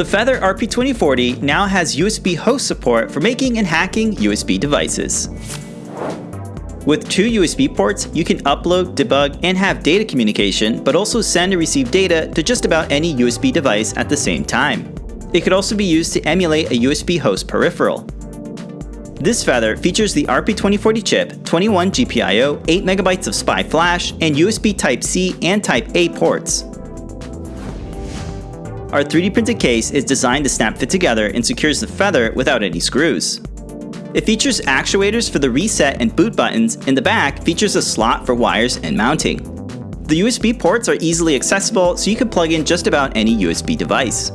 The Feather RP2040 now has USB host support for making and hacking USB devices. With two USB ports, you can upload, debug, and have data communication, but also send and receive data to just about any USB device at the same time. It could also be used to emulate a USB host peripheral. This Feather features the RP2040 chip, 21 GPIO, 8MB of SPI flash, and USB Type-C and Type-A ports. Our 3D printed case is designed to snap fit together and secures the Feather without any screws. It features actuators for the reset and boot buttons, and the back features a slot for wires and mounting. The USB ports are easily accessible, so you can plug in just about any USB device.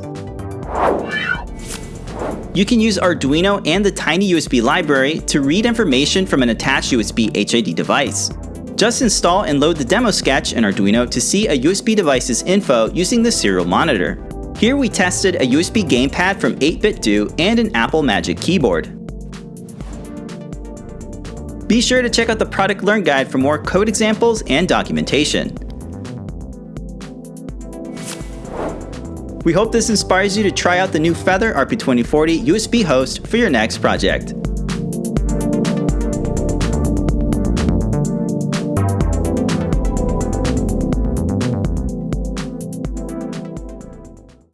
You can use Arduino and the Tiny USB library to read information from an attached USB HID device. Just install and load the demo sketch in Arduino to see a USB device's info using the serial monitor. Here we tested a USB gamepad from 8BitDo and an Apple Magic keyboard. Be sure to check out the product learn guide for more code examples and documentation. We hope this inspires you to try out the new Feather RP2040 USB host for your next project.